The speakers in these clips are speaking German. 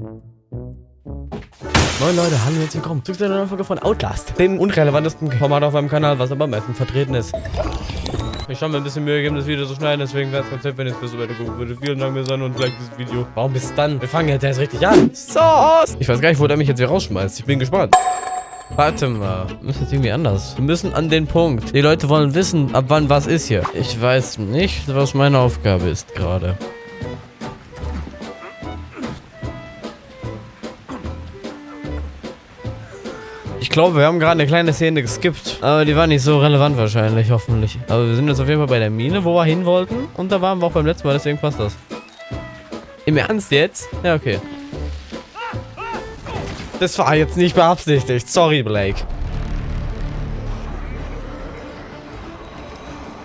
Moin Leute, hallo und herzlich willkommen zu einer neuen Folge von Outlast, dem unrelevantesten Format auf meinem Kanal, was aber am meisten vertreten ist. Ich habe mir ein bisschen Mühe gegeben, das Video zu schneiden, deswegen wäre es ganz nett, wenn ihr es bis zu Ende gucken würdet. Vielen Dank An und vielleicht dieses Video. Warum bis dann? Wir fangen jetzt erst richtig an. So, Ich weiß gar nicht, wo der mich jetzt hier rausschmeißt. Ich bin gespannt. Warte mal, wir müssen jetzt irgendwie anders. Wir müssen an den Punkt. Die Leute wollen wissen, ab wann was ist hier. Ich weiß nicht, was meine Aufgabe ist gerade. Glaube, wir haben gerade eine kleine Szene geskippt. Aber die war nicht so relevant wahrscheinlich, hoffentlich. Aber wir sind jetzt auf jeden Fall bei der Mine, wo wir hin wollten. Und da waren wir auch beim letzten Mal, deswegen passt das. Im Ernst jetzt? Ja, okay. Das war jetzt nicht beabsichtigt. Sorry, Blake.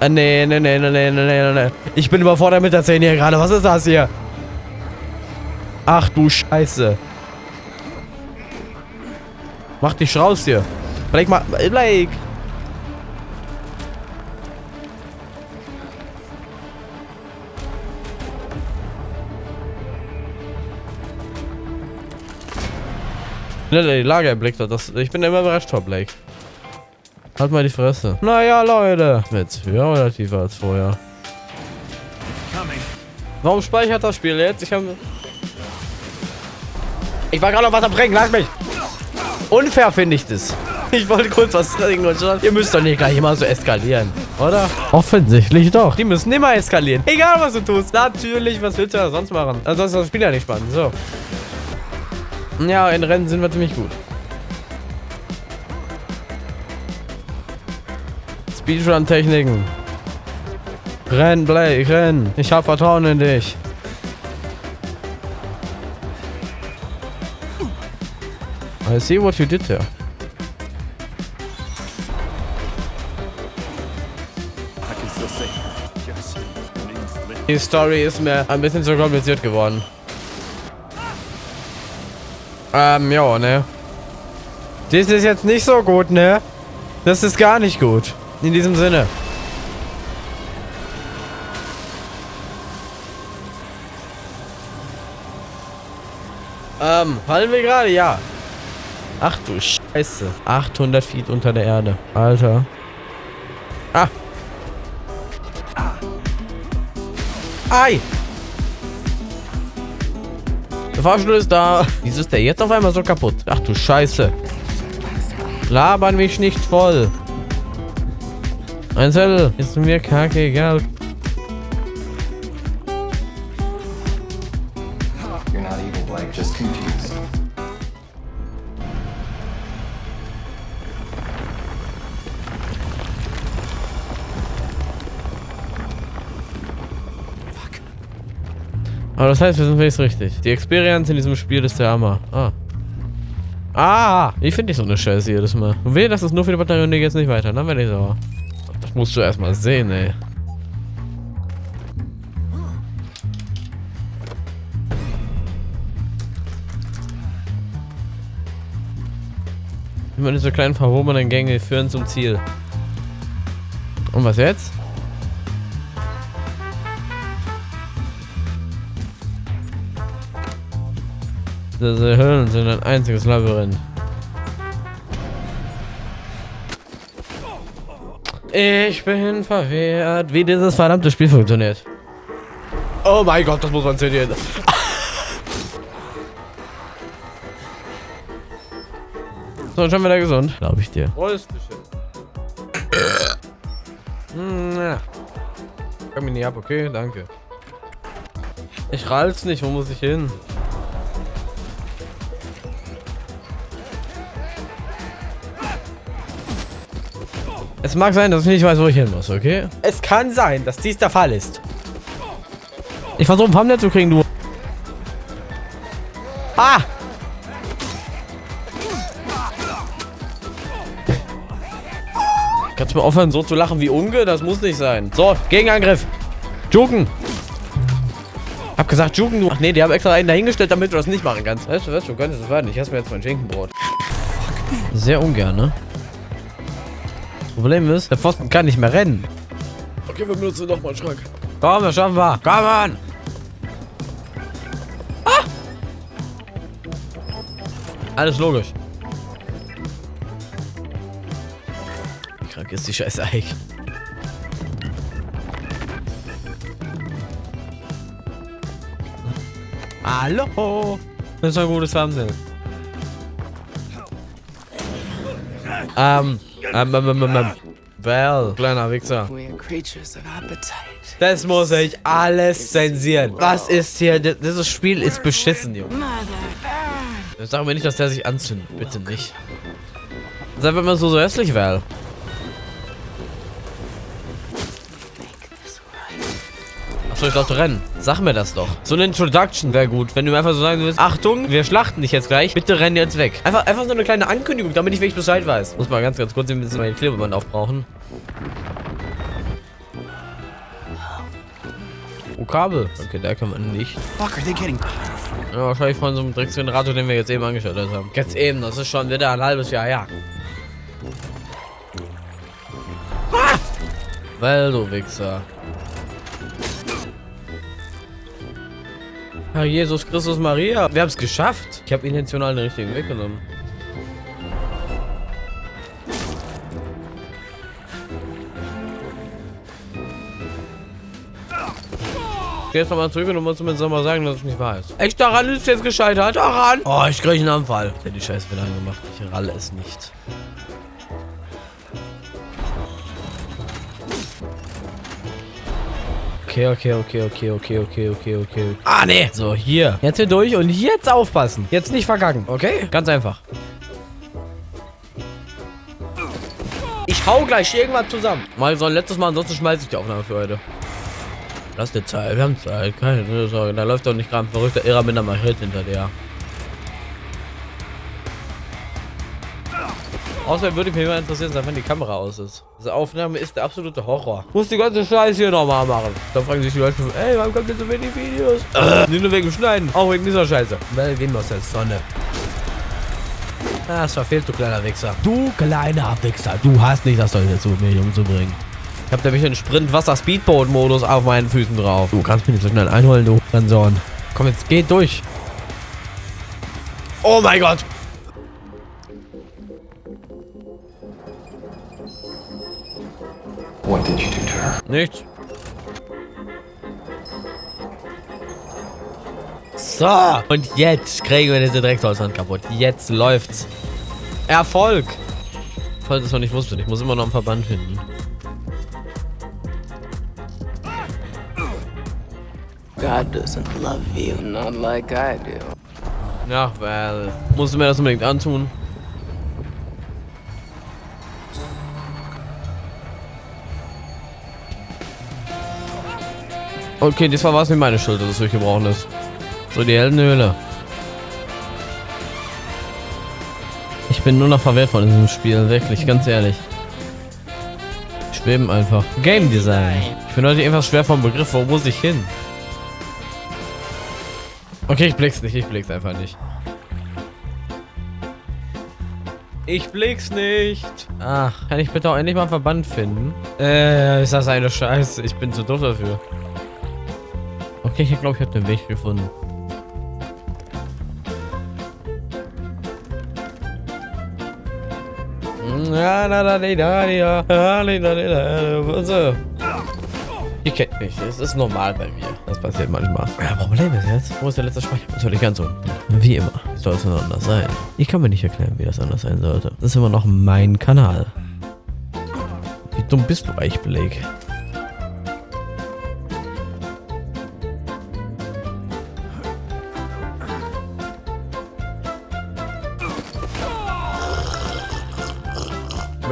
Ah, nee, nee, nee, nee, nee, nee, nee. Ich bin überfordert mit der Szene hier gerade. Was ist das hier? Ach du Scheiße. Mach dich raus hier. Blake, mach... Blake! Schnell die Lage erblickt hat. Das, ich bin immer überrascht vor Blake. Halt mal die Fresse. Naja, Leute. Jetzt höher oder tiefer als vorher? Warum speichert das Spiel jetzt? Ich habe... Ich war gerade noch was am Bringen. Lass mich. Unfair finde ich das. Ich wollte kurz was trinken und schon. Ihr müsst doch nicht gleich immer so eskalieren, oder? Offensichtlich doch. Die müssen immer eskalieren. Egal, was du tust. Natürlich, was willst du da sonst machen? Ansonsten ist das Spiel ja nicht spannend. So. Ja, in Rennen sind wir ziemlich gut. Speedrun-Techniken. Renn, Blake, renn. Ich habe Vertrauen in dich. I see what you did there. Die Story ist mir ein bisschen zu kompliziert geworden. Ähm, ja, ne? Das ist jetzt nicht so gut, ne? Das ist gar nicht gut. In diesem Sinne. Ähm, fallen wir gerade? Ja. Ach du Scheiße. 800 Feet unter der Erde. Alter. Ah. Ei. Der Fahrstuhl ist da. Wieso ist der jetzt auf einmal so kaputt? Ach du Scheiße. Labern mich nicht voll. Ein Zettel. Ist mir kacke egal. Aber das heißt, wir sind jetzt richtig. Die Experience in diesem Spiel ist der Hammer. Ah. Ah! Ich finde nicht so eine Scheiße jedes Mal. Und wehe, das ist nur für die Batterie und die geht's nicht weiter. Dann werde ich sauer. Das musst du erstmal sehen, ey. Immer diese kleinen verhobenen Gänge führen zum Ziel. Und was jetzt? Diese Höhlen sind ein einziges Labyrinth. Ich bin verwehrt, wie dieses verdammte Spiel funktioniert. Oh mein Gott, das muss man sehen. So, schon wieder gesund. Glaube ich dir. Röstchen. Hm, ja. Komm mich nicht ab, okay? Danke. Ich rall's nicht, wo muss ich hin? Es mag sein, dass ich nicht weiß, wo ich hin muss, okay? Es kann sein, dass dies der Fall ist. Ich versuche ein Pamnet zu kriegen, du. Ah! Kannst du mal aufhören, so zu lachen wie Unge? Das muss nicht sein. So, Gegenangriff. Juken. Hab gesagt, Juken, du. Ach nee, die haben extra einen dahingestellt, damit du das nicht machen kannst. Weißt du was? Du könntest es werden. Ich esse mir jetzt mein Schinkenbrot. Sehr ungern, ne? Problem ist, der Pfosten kann nicht mehr rennen. Okay, wir benutzen noch mal einen Schrank. Komm, das schaffen wir. Komm on. Ah! Alles logisch. Wie krank ist die Scheiße eigentlich? Hallo. Das ist ein gutes Fernsehen. Ähm, ähm, ähm, ähm, ähm. Well, kleiner Wichser. Das muss ich alles zensieren. Was ist hier? D- Dieses Spiel ist beschissen, Junge. Sag mir nicht, dass der sich anzündet. Bitte nicht. Sei wenn man so, so hässlich wäre. Achso, ich dachte rennen. Sag mir das doch. So eine Introduction wäre gut. Wenn du mir einfach so sagen willst, Achtung, wir schlachten dich jetzt gleich. Bitte renn jetzt weg. Einfach, einfach so eine kleine Ankündigung, damit ich wirklich Bescheid weiß. Muss mal ganz, ganz kurz ein bisschen meine Klebeband aufbrauchen. Oh, Kabel. Okay, da kann man nicht. Fuck, are they getting Ja, wahrscheinlich von so einem Drecksgenerator, den wir jetzt eben angeschaltet haben. Jetzt eben, das ist schon wieder ein halbes Jahr her. Ah! Weil du Wichser. Herr Jesus Christus Maria, wir haben es geschafft. Ich habe intentional den richtigen Weg genommen. Ich geh jetzt nochmal zurück und mir jetzt mal sagen, dass es nicht wahr. Echt, daran ist jetzt gescheitert? Daran? Oh, ich kriege einen Anfall. Ich hab die Scheiße wieder angemacht. Ich ralle es nicht. Okay, okay, okay, okay, okay, okay, okay, okay. Ah, nee. So, hier. Jetzt hier durch und jetzt aufpassen. Jetzt nicht verkacken, okay? Ganz einfach. Ich hau gleich irgendwann zusammen. Mal so ein letztes Mal, ansonsten schmeiße ich die Aufnahme für heute. Lass dir Zeit, wir haben Zeit, keine Sorge. Da läuft doch nicht gerade ein verrückter Irrer mit einer Machete hinter dir. Außerdem würde mich mal interessieren, wann die Kamera aus ist. Diese Aufnahme ist der absolute Horror. Muss die ganze Scheiße hier nochmal machen. Da fragen sich die Leute, ey, warum kommt denn so wenig Videos? Äh, nicht nur wegen Schneiden, auch wegen dieser Scheiße. Weil gehen wir aus der Sonne. Ah, es verfehlt, du kleiner Wichser. Du kleiner Wichser, du hast nicht das Zeug dazu, mich umzubringen. Ich hab nämlich einen Sprint-Wasser-Speedboat-Modus auf meinen Füßen drauf. Du kannst mich nicht so schnell einholen, du Ranson. Komm, jetzt geht durch. Oh mein Gott. What did you do to her? Nichts. So. Und jetzt kriegen wir diese Drecksholzhand kaputt. Jetzt läuft's. Erfolg. Falls es noch nicht wusste, ich muss immer noch einen Verband finden. God doesn't love you, not like I do. Ja, weil. Musst du mir das unbedingt antun? Okay, diesmal war es nicht meine Schuld, dass es durchgebrochen ist. So, die Heldenhöhle. Ich bin nur noch verwehrt von diesem Spiel, wirklich, ganz ehrlich. Schweben einfach. Game Design. Ich bin heute einfach schwer vom Begriff, wo muss ich hin? Okay, ich blick's nicht, ich blick's einfach nicht. Ich blick's nicht. Ach, kann ich bitte auch endlich mal einen Verband finden? Äh, ist das eine Scheiße. Ich bin zu doof dafür. Okay, ich glaube, ich habe den Weg gefunden. Ihr kennt mich, es ist normal bei mir. Das passiert manchmal. Ja, Problem ist jetzt, wo ist der letzte Speicher? Natürlich ganz unten. Wie immer. Soll es anders sein. Ich kann mir nicht erklären, wie das anders sein sollte. Das ist immer noch mein Kanal. Wie dumm bist du eigentlich, Blake?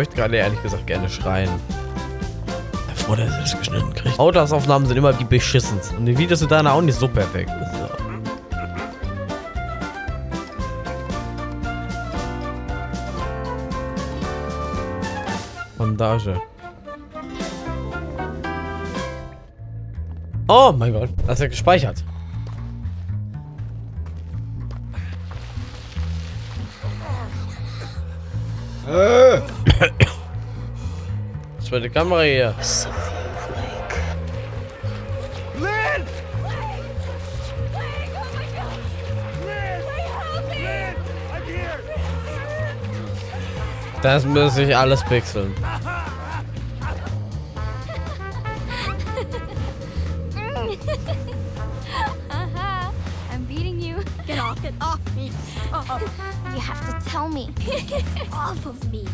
Möchte gerade ehrlich gesagt gerne schreien. Bevor der das geschnitten kriegt. Autosaufnahmen sind immer die beschissensten. Und die Videos sind dann auch nicht so perfekt. So. Bandage. Oh mein Gott, das ist ja gespeichert. Zweite Kamera hier. Das muss ich alles pixeln. Stop. You have to tell me. off of me.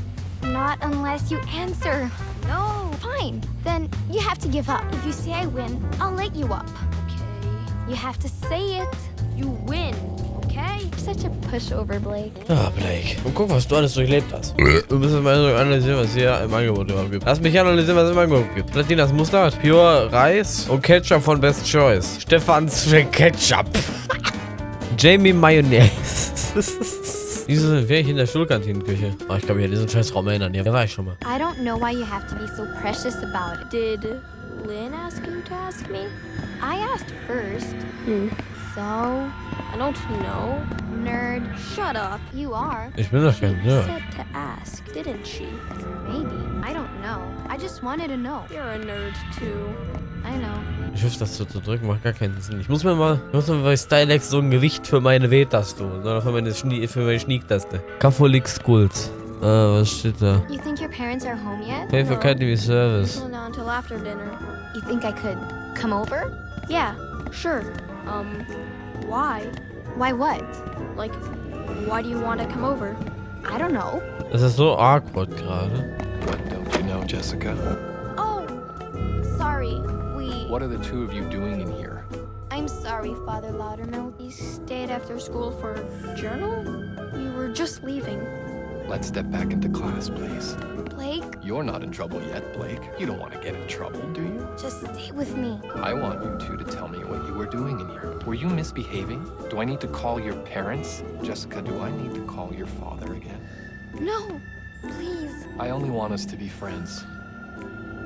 Not unless you answer. No. Fine. Then you have to give up. If you say I win, I'll let you up. Okay. You have to say it. You win, okay? Such a pushover, Blake. Ah, Blake. Und guck, was du alles durchlebt hast. Wir müssen mal analysieren, was hier im Angebot überhaupt gibt. Lass mich analysieren, was es im Angebot gibt. Platinas Mustard, Pure Reis und Ketchup von Best Choice. Stefans Ketchup. Jamie Mayonnaise. Diese wäre ich in der Schulkantinenküche. Oh, ich glaube, ich diesen scheiß Raum erinnern. Ja, da war ich schon mal. I don't know why you have to be so precious about it. Did Lynn ask you to ask me? I asked first. Hmm. So, I don't know. nerd, Shut up. you are. Ich bin doch kein She Nerd. said to ask, didn't she? Maybe. I don't know. I just wanted to know. You're a nerd too. I know. Ich hoffe, das so zu drücken macht gar keinen Sinn. Ich muss mir mal, ich muss mir bei Stylex so ein Gewicht für meine W-Taste holen, sondern für meine, Schnie, für meine Schniek-Taste. Catholic Schools. Äh, was steht da? You think your parents are home yet? Pay for No. Academy Service. Not until after dinner. You think I could come over? Yeah, sure. Um, why? Why what? Like, why do you want to come over? I don't know. Das ist so awkward gerade. What don't you know, Jessica? Oh, sorry. What are the two of you doing in here? I'm sorry, Father Loudermilk. You stayed after school for journal? We were just leaving. Let's step back into class, please. Blake, You're not in trouble yet, Blake. You don't want to get in trouble, do you? just stay with me. I want you two to tell me what you were doing in here. Were you misbehaving? Do I need to call your parents? Jessica, do I need to call your father again? No, please. I only want us to be friends.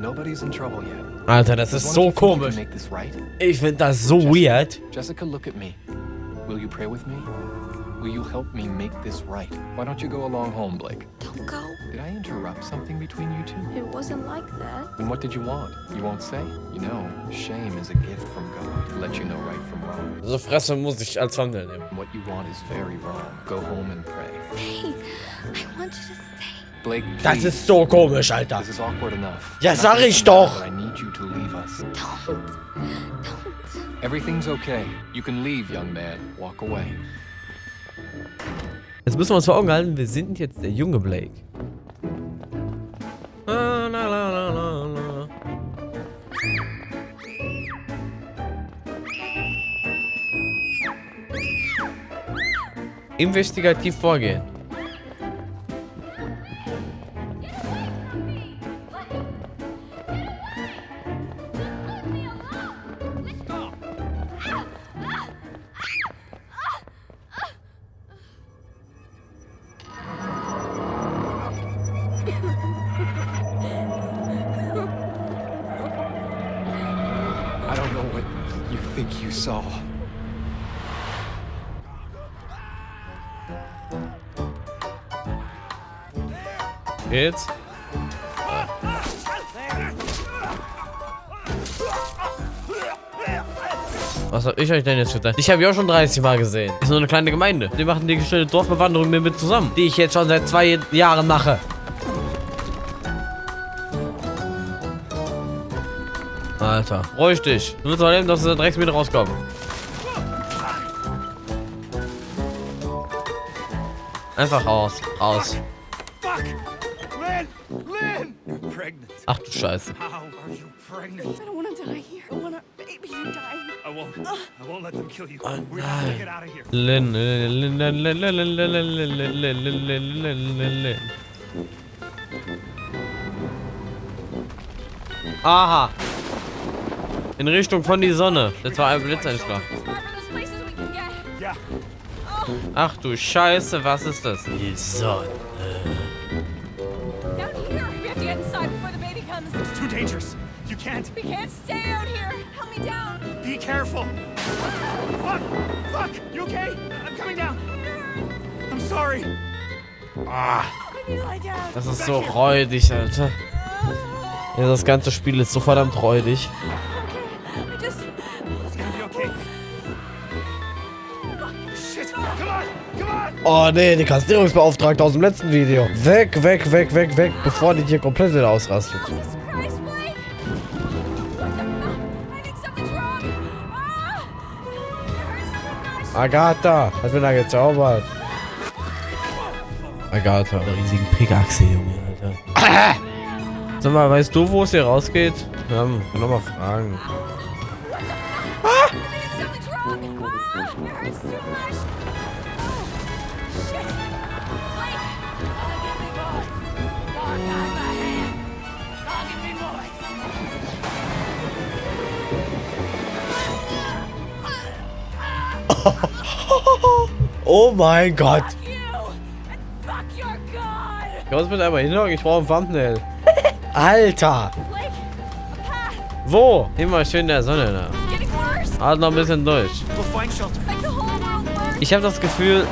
Nobody's in trouble yet. Alter, das Does ist so of you think you komisch. This right? Ich finde das so weird. Jessica, look at me. Will you pray with me? Will you help me make this right? Why don't you go along home, Blake? Don't go. Did I interrupt something between you two? It wasn't like that. And what did you want? You won't say? You know, shame is a gift from God to let you know right from wrong. So Fresse muss ich als Thumbnail nehmen. What you want is very wrong. Go home and pray. Stay. I want you to stay. Blake, Das ist so komisch, Alter. This is awkward enough. Ja, Not sag ich doch. but I need you to leave us. Don't. Don't. Everything's okay. You can leave, young man. Walk away. Jetzt müssen wir uns vor Augen halten, wir sind jetzt der junge Blake. La, la, la, la, la, la. Investigativ vorgehen. Jetzt. Was hab ich euch denn jetzt gedacht? Ich habe ja auch schon 30 Mal gesehen. Ist nur eine kleine Gemeinde. Die machen die schöne Dorfbewanderung mit mir zusammen. Die ich jetzt schon seit zwei Jahren mache. Alter, ruhig dich. Du musst erleben, dass du da direkt wieder rauskommen. Einfach raus. Raus. Ach du Scheiße. Aha. In Richtung von die Sonne. Das war ein Blitzeinschlag. Ach du Scheiße, was ist das? Die Sonne. Careful. Fuck! Fuck! You okay? I'm coming down. I'm sorry. Ah, das ist so räudig, Alter. Ja, das ganze Spiel ist so verdammt räudig. Oh nee, die Kastrierungsbeauftragte aus dem letzten Video. Weg, weg, weg, weg, weg, bevor die hier komplett wieder ausrastet. Agatha, hat mir da gezaubert. Agatha. Eine riesigen Pickaxe, Junge, Alter. Sag mal, weißt du, wo es hier rausgeht? Ja, kann noch mal fragen. Ah! Oh, Oh mein Gott. Ich muss mit einmal hinhocken, ich brauche ein Thumbnail. Alter. Wo? Immer schön in der Sonne. Getting worse! Halt noch ein bisschen durch. Ich habe das Gefühl,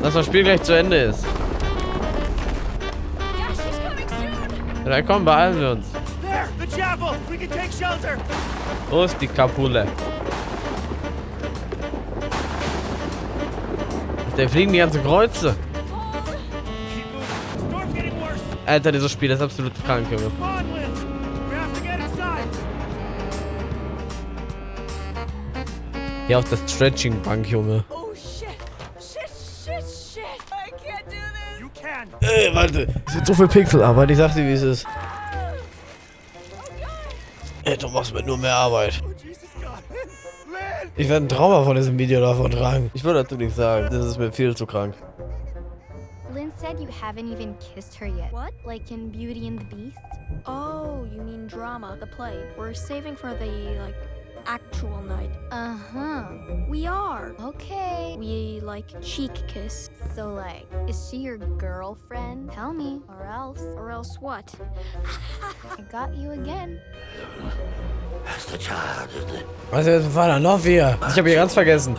dass das Spiel gleich zu Ende ist. Ja, komm, beeilen wir uns. Wo ist die Kapule? Da fliegen die ganzen Kreuze. Alter, dieses Spiel ist absolut krank, Junge. Hier auf der Stretching-Bank, Junge. Oh shit! Shit, shit, shit! I can't do this! You can. Äh, warte. Es sind so viele Pixel, aber ich sag dir, wie es ist. Ey, du machst mir nur mehr Arbeit. Oh, Jesus! Ich werde ein Trauma von diesem Video davon tragen. Ich würde dazu nichts sagen. Das ist mir viel zu krank. Lynn said you haven't even kissed her yet. What? Like in Beauty and the Beast? Oh, you mean drama, the play. We're saving for the, like, actual night. Uh huh. We are. Okay. We, like, cheek kiss. So, like, is she your girlfriend? Tell me, or else. Or else what? I got you again. Was ist mit Vater noch wir? Ich habe hier ganz vergessen.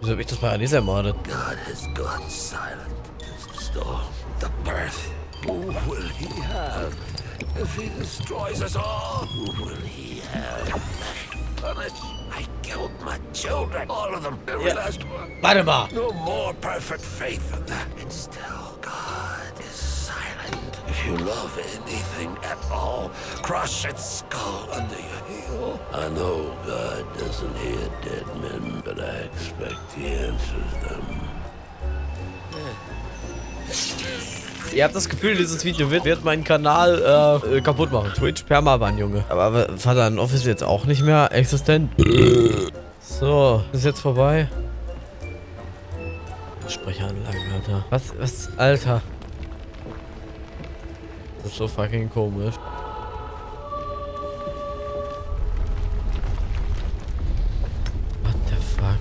Wieso hab ich das Paradies ermordet? God has gone silent since the storm. The birth. Who will he have? If he destroys us all, who will he have punish? I killed my children. All of them. Every Yeah. last one. Mal. No more perfect faith than that. And still, God is silent. If you love anything at all, crush its skull under your heel. I know God doesn't hear dead men, but I expect He answers them. Ihr habt das Gefühl, dieses Video wird, wird meinen Kanal äh, kaputt machen. Twitch Permaban, Junge. Aber w- Vater in Office jetzt auch nicht mehr existent. So, ist jetzt vorbei. Sprecheranlagen, Alter. Was, was, Alter. Das ist so fucking komisch. What the fuck?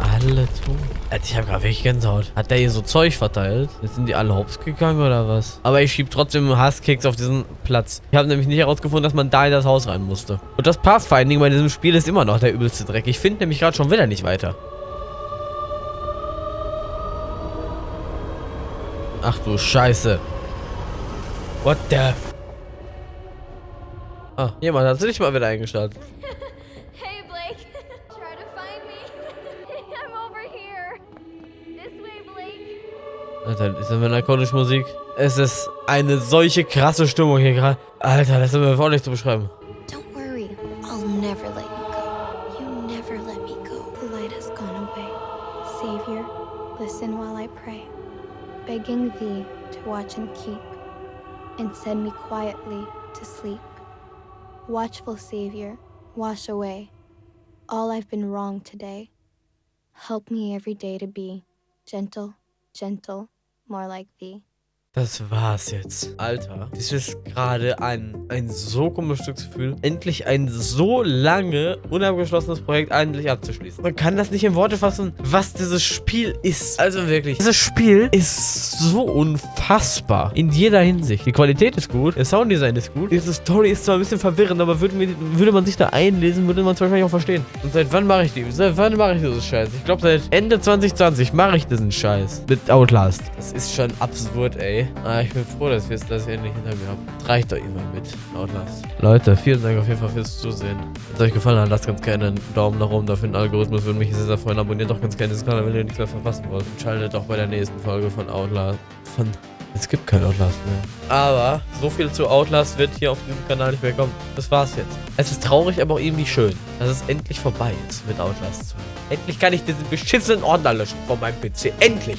Alle tot. Alter, ich hab grad wirklich Gänsehaut. Hat der hier so Zeug verteilt? Jetzt sind die alle hops gegangen oder was? Aber ich schieb trotzdem Hasskicks auf diesen Platz. Ich habe nämlich nicht herausgefunden, dass man da in das Haus rein musste. Und das Pathfinding bei diesem Spiel ist immer noch der übelste Dreck. Ich finde nämlich gerade schon wieder nicht weiter. Ach du Scheiße. What the... Ah, jemand hat sich mal wieder eingeschaltet. Alter, ist das mit narkotische Musik? Es ist eine solche krasse Stimmung hier gerade. Alter, das ist mir voll nicht zu beschreiben. Don't worry. I'll never let you go. You never let me go. The light has gone away. Savior, listen while I pray, begging thee to watch and keep, and send me quietly to sleep. Watchful Savior, wash away all I've been wrong today. Help me every day to be gentle, gentle, more like thee. Das war's jetzt. Alter, das ist gerade ein, ein so komisches Glücksgefühl, endlich ein so lange unabgeschlossenes Projekt endlich abzuschließen. Man kann das nicht in Worte fassen, was dieses Spiel ist. Also wirklich, dieses Spiel ist so unfassbar. In jeder Hinsicht. Die Qualität ist gut, der Sounddesign ist gut. Diese Story ist zwar ein bisschen verwirrend, aber würde, mir, würde man sich da einlesen, würde man es wahrscheinlich auch verstehen. Und seit wann mache ich die? Seit wann mache ich diesen Scheiß? Ich glaube, seit Ende 2020 mache ich diesen Scheiß. Mit Outlast. Das ist schon absurd, ey. Ah, ich bin froh, dass wir es das endlich hinter mir haben. Reicht doch immer mit Outlast. Leute, vielen Dank auf jeden Fall fürs Zusehen. Wenn es euch gefallen hat, lasst ganz gerne einen Daumen nach oben dafür den Algorithmus. Würde mich sehr, sehr freuen. Abonniert doch ganz gerne diesen Kanal, wenn ihr nichts mehr verpassen wollt. Und schaltet auch bei der nächsten Folge von Outlast. Von. Es gibt kein Outlast mehr. Aber so viel zu Outlast wird hier auf diesem Kanal nicht mehr kommen. Das war's jetzt. Es ist traurig, aber auch irgendwie schön, dass es endlich vorbei ist mit Outlast 2. Endlich kann ich diesen beschissenen Ordner löschen von meinem PC. Endlich!